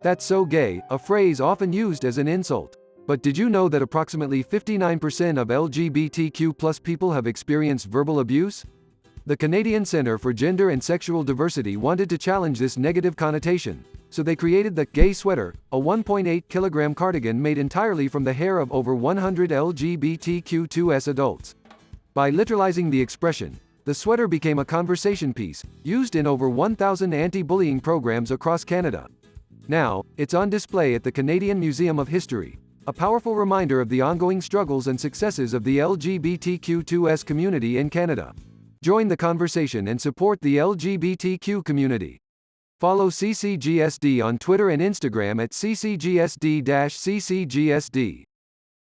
That's so gay, a phrase often used as an insult. But did you know that approximately 59% of LGBTQ people have experienced verbal abuse? The Canadian Centre for Gender and Sexual Diversity wanted to challenge this negative connotation, so they created the Gay Sweater, a 1.8 kilogram cardigan made entirely from the hair of over 100 LGBTQ2S adults. By literalizing the expression, the sweater became a conversation piece, used in over 1,000 anti-bullying programs across Canada. Now, it's on display at the Canadian Museum of History, a powerful reminder of the ongoing struggles and successes of the LGBTQ2S community in Canada. Join the conversation and support the LGBTQ community. Follow CCGSD on Twitter and Instagram at CCGSD-CCGSD.